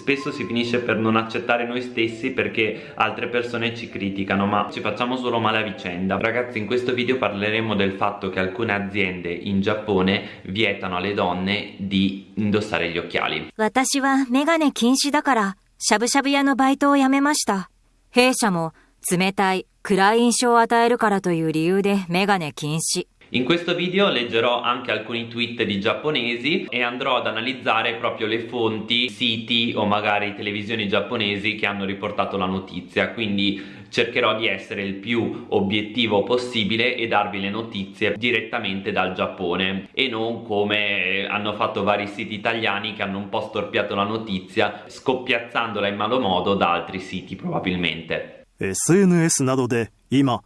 Spesso si finisce per non accettare noi stessi perché altre persone ci criticano ma ci facciamo solo male a vicenda Ragazzi in questo video parleremo del fatto che alcune aziende in Giappone vietano alle donne di indossare gli occhiali 私はメガネ禁止だから、しゃぶしゃぶ屋のバイトを辞めました。弊社も冷たい、暗い印象を与えるからという理由でメガネ禁止。 In questo video leggerò anche alcuni tweet di giapponesi e andrò ad analizzare proprio le fonti, siti o magari televisioni giapponesi che hanno riportato la notizia, quindi cercherò di essere il più obiettivo possibile e darvi le notizie direttamente dal Giappone e non come hanno fatto vari siti italiani che hanno un po' storpiato la notizia scoppiazzandola in malo modo da altri siti probabilmente. SNS などで今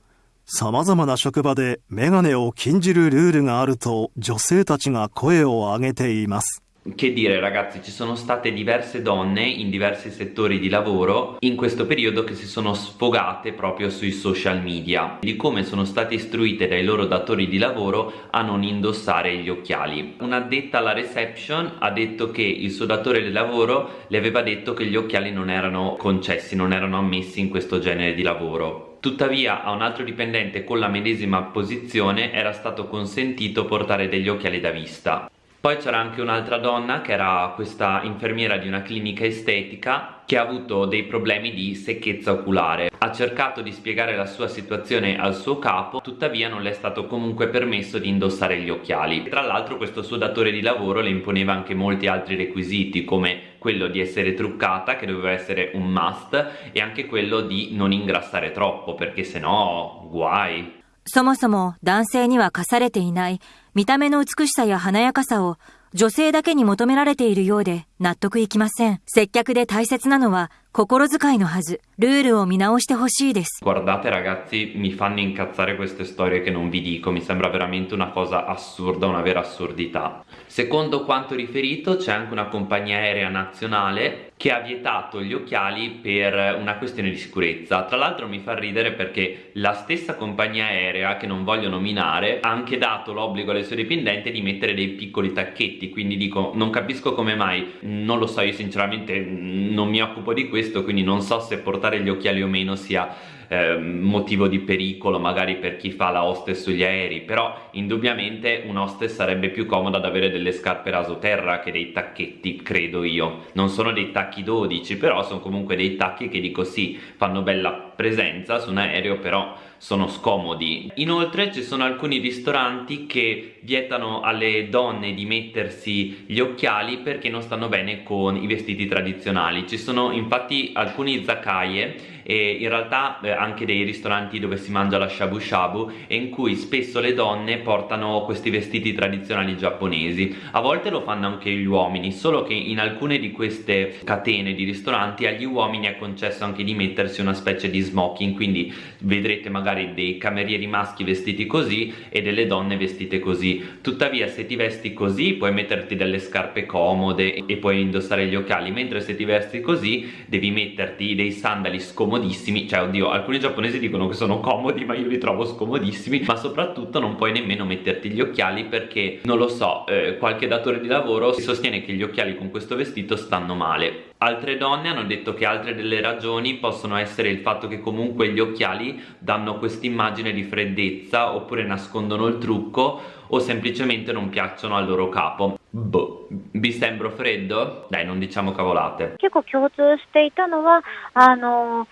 さまざまな職場でメガネを禁じるルールがあると女性たちが声を上げています Che dire ragazzi, ci sono state diverse donne in diversi settori di lavoro in questo periodo che si sono sfogate proprio sui social media di come sono state istruite dai loro datori di lavoro a non indossare gli occhiali. Un'addetta alla reception ha detto che il suo datore di lavoro le aveva detto che gli occhiali non erano concessi, non erano ammessi in questo genere di lavoro. Tuttavia a un altro dipendente con la medesima posizione era stato consentito portare degli occhiali da vista. Poi c'era anche un'altra donna che era questa infermiera di una clinica estetica che ha avuto dei problemi di secchezza oculare. Ha cercato di spiegare la sua situazione al suo capo, tuttavia non le è stato comunque permesso di indossare gli occhiali. Tra l'altro questo suo datore di lavoro le imponeva anche molti altri requisiti come quello di essere truccata che doveva essere un must e anche quello di non ingrassare troppo perché sennò guai. そもそも男性には課されていない見た目の美しさや華やかさを女性だけに求められているようで納得いきません。接客で大切なのは心遣いのはず。ルールを見直してほしいです。 Guardate ragazzi, mi fanno incazzare queste storie che non vi dico, mi sembra veramente una cosa assurda, una vera assurdità. Secondo quanto riferito c'è anche una compagnia aerea nazionale che ha vietato gli occhiali per una questione di sicurezza. Tra l'altro mi fa ridere perché la stessa compagnia aerea, che non voglio nominare, ha anche dato l'obbligo alle sue dipendenti di mettere dei piccoli tacchetti, quindi dico non capisco come mai, non lo so, io sinceramente non mi occupo di questo, quindi non so se portare gli occhiali o meno sia eh, motivo di pericolo magari per chi fa la hostess sugli aerei però indubbiamente un hostess sarebbe più comoda ad avere delle scarpe rasoterra che dei tacchetti credo io. Non sono dei tacchi 12 però sono comunque dei tacchi che dico sì fanno bella presenza su un aereo però sono scomodi. Inoltre ci sono alcuni ristoranti che vietano alle donne di mettersi gli occhiali perché non stanno bene con i vestiti tradizionali. Ci sono infatti alcuni zakaie e in realtà eh, anche dei ristoranti dove si mangia la shabu shabu e in cui spesso le donne portano questi vestiti tradizionali giapponesi. A volte lo fanno anche gli uomini solo che in alcune di queste catene di ristoranti agli uomini è concesso anche di mettersi una specie di smoking quindi vedrete magari dei camerieri maschi vestiti così e delle donne vestite così. Tuttavia se ti vesti così puoi metterti delle scarpe comode e puoi indossare gli occhiali mentre se ti vesti così devi metterti dei sandali scomodissimi. Cioè oddio alcuni giapponesi dicono che sono comodi ma io li trovo scomodissimi. Ma soprattutto non puoi nemmeno metterti gli occhiali perché non lo so eh, qualche datore di lavoro si sostiene che gli occhiali con questo vestito stanno male Altre donne hanno detto che altre delle ragioni possono essere il fatto che comunque gli occhiali danno questa immagine di freddezza oppure nascondono il trucco o semplicemente non piacciono al loro capo. Boh, vi sembro freddo? Dai, non diciamo cavolate. 結構共通していたのは、あの、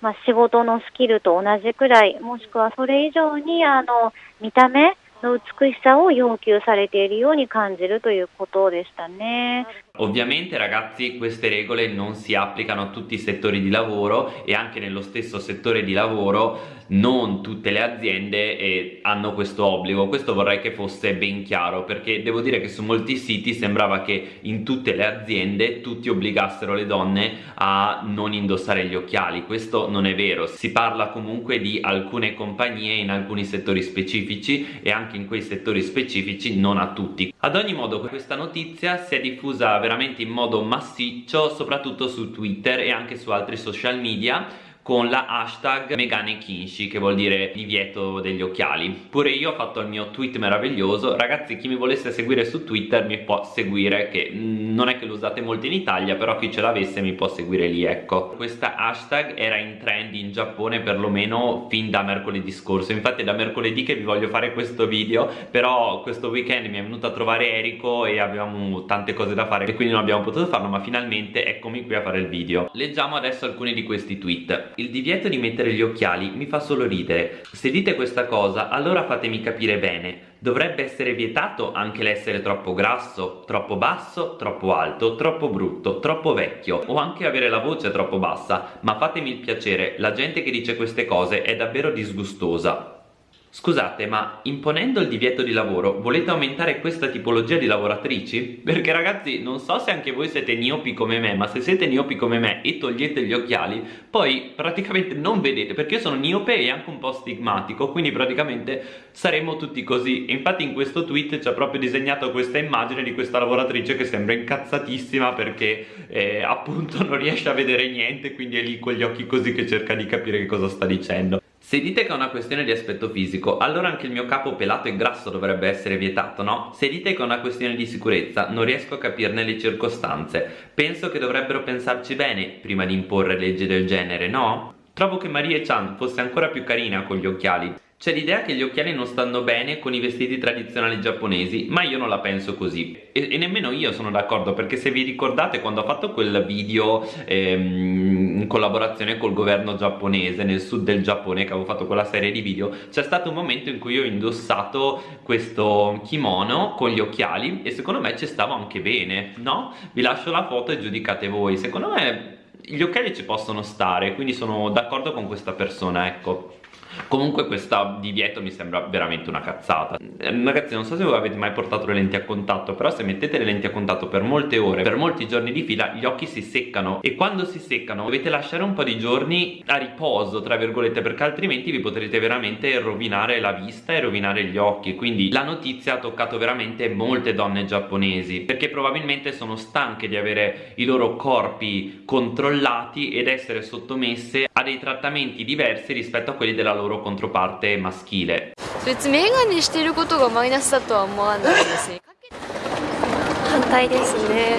まあ、仕事のスキルと同じくらい、もしくはそれ以上に、あの、見た目 の美しさを要求されているように感じるということでしたね。 Ovviamente ragazzi queste regole non si applicano a tutti i settori di lavoro e anche nello stesso settore di lavoro non tutte le aziende eh, hanno questo obbligo questo vorrei che fosse ben chiaro perché devo dire che su molti siti sembrava che in tutte le aziende tutti obbligassero le donne a non indossare gli occhiali questo non è vero si parla comunque di alcune compagnie in alcuni settori specifici e anche in quei settori specifici non a tutti. Ad ogni modo questa notizia si è diffusa veramente in modo massiccio soprattutto su Twitter e anche su altri social media con la hashtag Megane Kinshi che vuol dire divieto degli occhiali. Pure io ho fatto il mio tweet meraviglioso. Ragazzi chi mi volesse seguire su Twitter mi può seguire che non è che lo usate molto in Italia però chi ce l'avesse mi può seguire lì ecco. Questa hashtag era in trend in Giappone perlomeno fin da mercoledì scorso. Infatti è da mercoledì che vi voglio fare questo video però questo weekend mi è venuto a trovare Erico e avevamo tante cose da fare e quindi non abbiamo potuto farlo ma finalmente eccomi qui a fare il video. Leggiamo adesso alcuni di questi tweet il divieto di mettere gli occhiali mi fa solo ridere. Se dite questa cosa, allora fatemi capire bene. Dovrebbe essere vietato anche l'essere troppo grasso, troppo basso, troppo alto, troppo brutto, troppo vecchio o anche avere la voce troppo bassa. Ma fatemi il piacere, la gente che dice queste cose è davvero disgustosa. Scusate, ma imponendo il divieto di lavoro volete aumentare questa tipologia di lavoratrici? Perché ragazzi, non so se anche voi siete miopi come me, ma se siete miopi come me e togliete gli occhiali, poi praticamente non vedete, perché io sono miope e anche un po' stigmatico, quindi praticamente saremo tutti così. E infatti in questo tweet c'è proprio disegnato questa immagine di questa lavoratrice che sembra incazzatissima perché eh, appunto non riesce a vedere niente, quindi è lì con gli occhi così che cerca di capire che cosa sta dicendo. Se dite che è una questione di aspetto fisico, allora anche il mio capo pelato e grasso dovrebbe essere vietato, no? Se dite che è una questione di sicurezza, non riesco a capirne le circostanze. Penso che dovrebbero pensarci bene prima di imporre leggi del genere, no? Trovo che Marie Chan fosse ancora più carina con gli occhiali. C'è l'idea che gli occhiali non stanno bene con i vestiti tradizionali giapponesi, ma io non la penso così. E, e nemmeno io sono d'accordo, perché se vi ricordate quando ho fatto quel video ehm, in collaborazione col governo giapponese nel sud del Giappone, che avevo fatto quella serie di video, c'è stato un momento in cui ho indossato questo kimono con gli occhiali e secondo me ci stavo anche bene, no? Vi lascio la foto e giudicate voi. Secondo me gli occhiali ci possono stare, quindi sono d'accordo con questa persona, ecco. Comunque questo divieto mi sembra veramente una cazzata. Eh, Ragazzi non so se voi avete mai portato le lenti a contatto Però se mettete le lenti a contatto per molte ore Per molti giorni di fila gli occhi si seccano. E quando si seccano dovete lasciare un po' di giorni a riposo tra virgolette Perché altrimenti vi potrete veramente rovinare la vista e rovinare gli occhi. Quindi la notizia ha toccato veramente molte donne giapponesi Perché probabilmente sono stanche di avere i loro corpi controllati Ed essere sottomesse a dei trattamenti diversi rispetto a quelli della loro loro controparte maschile 別にメガネしてることがマイナスだとは思わないですね 反対ですね、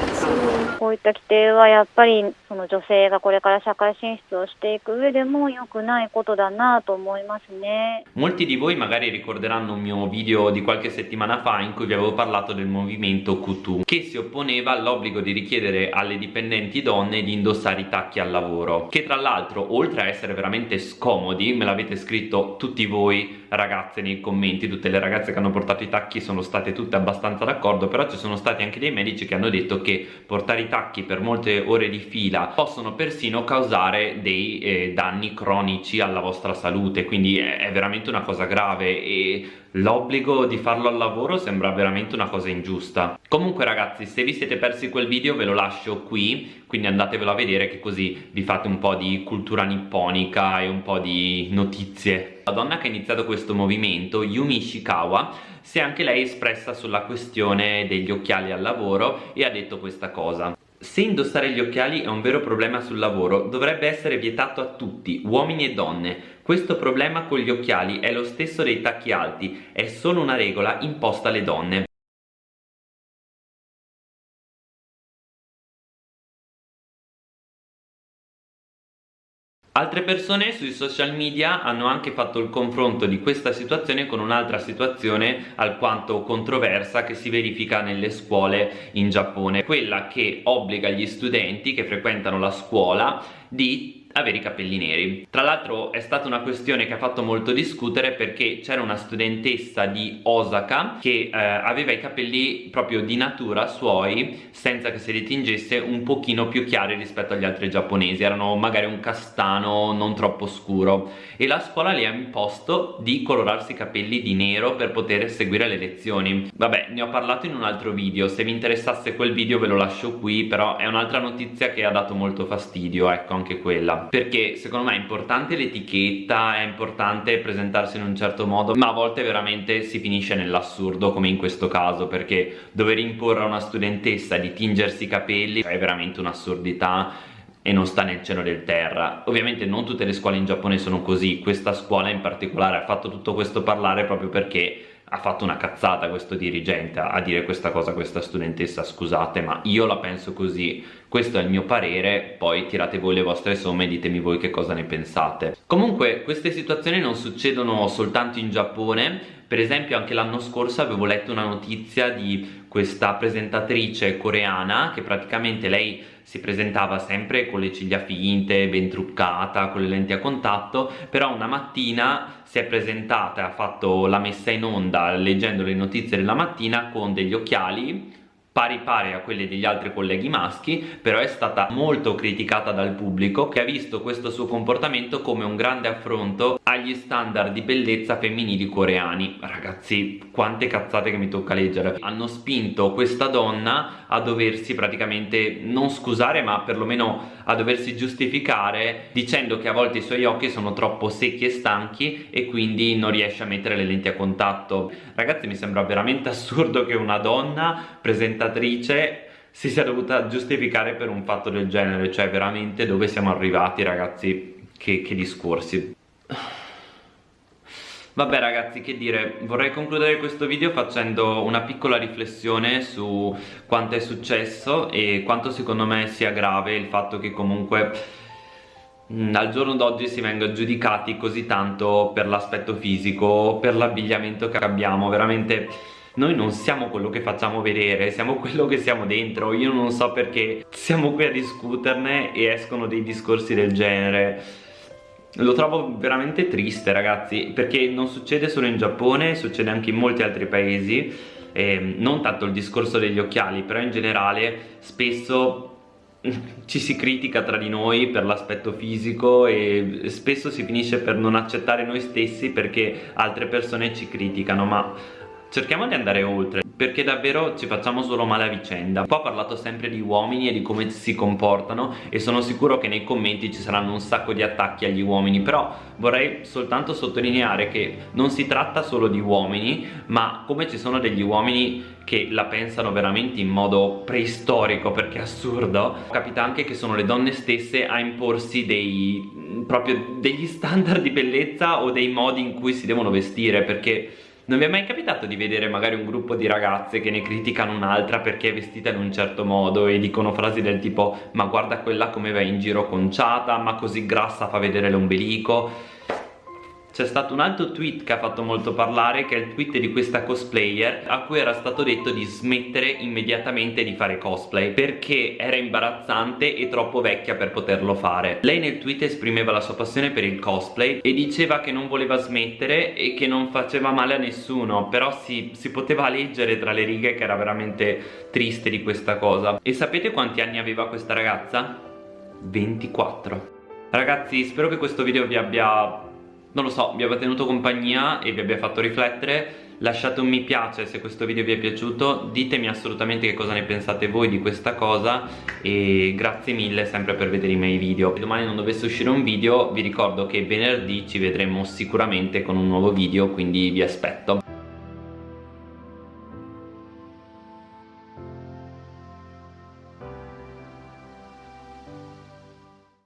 うん、こういった規定はやっぱりその女性がこれから社会進出をしていく上でも良くないことだなと思いますね Molti di voi magari ricorderanno un mio video di qualche settimana fa in cui vi avevo parlato del movimento Kutu che si opponeva all'obbligo di richiedere alle dipendenti donne di indossare i tacchi al lavoro che tra l'altro oltre a essere veramente scomodi me l'avete scritto tutti voi ragazze nei commenti tutte le ragazze che hanno portato i tacchi sono state tutte abbastanza d'accordo però ci sono stati anche dei medici che hanno detto che portare i tacchi per molte ore di fila possono persino causare dei eh, danni cronici alla vostra salute quindi è, è veramente una cosa grave e l'obbligo di farlo al lavoro sembra veramente una cosa ingiusta. Comunque ragazzi se vi siete persi quel video ve lo lascio qui quindi andatevelo a vedere che così vi fate un po' di cultura nipponica e un po' di notizie la donna che ha iniziato questo movimento, Yumi Ishikawa, si è anche lei espressa sulla questione degli occhiali al lavoro e ha detto questa cosa se indossare gli occhiali è un vero problema sul lavoro, dovrebbe essere vietato a tutti, uomini e donne. Questo problema con gli occhiali è lo stesso dei tacchi alti, è solo una regola imposta alle donne. Altre persone sui social media hanno anche fatto il confronto di questa situazione con un'altra situazione alquanto controversa che si verifica nelle scuole in Giappone, quella che obbliga gli studenti che frequentano la scuola di avere i capelli neri. Tra l'altro è stata una questione che ha fatto molto discutere perché c'era una studentessa di Osaka che eh, aveva i capelli proprio di natura suoi senza che se li tingesse un pochino più chiari rispetto agli altri giapponesi. Erano magari un castano non troppo scuro. E la scuola le ha imposto di colorarsi i capelli di nero per poter seguire le lezioni. Vabbè ne ho parlato in un altro video. Se vi interessasse quel video ve lo lascio qui però è un'altra notizia che ha dato molto fastidio ecco anche quella perché secondo me è importante l'etichetta è importante presentarsi in un certo modo ma a volte veramente si finisce nell'assurdo come in questo caso perché dover imporre a una studentessa di tingersi i capelli è veramente un'assurdità e non sta nel cielo del terra. Ovviamente non tutte le scuole in Giappone sono così. Questa scuola in particolare ha fatto tutto questo parlare proprio perché ha fatto una cazzata questo dirigente a dire questa cosa a questa studentessa scusate ma io la penso così. Questo è il mio parere poi tirate voi le vostre somme e ditemi voi che cosa ne pensate. Comunque queste situazioni non succedono soltanto in Giappone per esempio anche l'anno scorso avevo letto una notizia di questa presentatrice coreana che praticamente lei si presentava sempre con le ciglia finte, ben truccata, con le lenti a contatto, però una mattina si è presentata e ha fatto la messa in onda leggendo le notizie della mattina con degli occhiali pari pari a quelle degli altri colleghi maschi però è stata molto criticata dal pubblico che ha visto questo suo comportamento come un grande affronto agli standard di bellezza femminili coreani. Ragazzi quante cazzate che mi tocca leggere. Hanno spinto questa donna a doversi praticamente non scusare ma perlomeno a doversi giustificare dicendo che a volte i suoi occhi sono troppo secchi e stanchi e quindi non riesce a mettere le lenti a contatto. Ragazzi mi sembra veramente assurdo che una donna presenta presentatrice si sia dovuta giustificare per un fatto del genere cioè veramente dove siamo arrivati ragazzi? Che, che discorsi. Vabbè ragazzi che dire, vorrei concludere questo video facendo una piccola riflessione su quanto è successo e quanto secondo me sia grave il fatto che comunque mm, al giorno d'oggi si venga giudicati così tanto per l'aspetto fisico, per l'abbigliamento che abbiamo, veramente noi non siamo quello che facciamo vedere, siamo quello che siamo dentro. Io non so perché siamo qui a discuterne e escono dei discorsi del genere. Lo trovo veramente triste ragazzi perché non succede solo in Giappone, succede anche in molti altri paesi. Eh, non tanto il discorso degli occhiali però in generale spesso ci si critica tra di noi per l'aspetto fisico e spesso si finisce per non accettare noi stessi perché altre persone ci criticano ma cerchiamo di andare oltre perché davvero ci facciamo solo male a vicenda. Qua ho parlato sempre di uomini e di come si comportano e sono sicuro che nei commenti ci saranno un sacco di attacchi agli uomini però vorrei soltanto sottolineare che non si tratta solo di uomini ma come ci sono degli uomini che la pensano veramente in modo preistorico perché è assurdo. Capita anche che sono le donne stesse a imporsi dei proprio degli standard di bellezza o dei modi in cui si devono vestire perché non vi è mai capitato di vedere magari un gruppo di ragazze che ne criticano un'altra perché è vestita in un certo modo e dicono frasi del tipo ma guarda quella come va in giro conciata, ma così grassa fa vedere l'ombelico c'è stato un altro tweet che ha fatto molto parlare che è il tweet di questa cosplayer a cui era stato detto di smettere immediatamente di fare cosplay perché era imbarazzante e troppo vecchia per poterlo fare. Lei nel tweet esprimeva la sua passione per il cosplay e diceva che non voleva smettere e che non faceva male a nessuno però si, si poteva leggere tra le righe che era veramente triste di questa cosa. E sapete quanti anni aveva questa ragazza? 24 Ragazzi spero che questo video vi abbia non lo so, vi abbia tenuto compagnia e vi abbia fatto riflettere. Lasciate un mi piace se questo video vi è piaciuto. Ditemi assolutamente che cosa ne pensate voi di questa cosa e grazie mille sempre per vedere i miei video. Se domani non dovesse uscire un video vi ricordo che venerdì ci vedremo sicuramente con un nuovo video quindi vi aspetto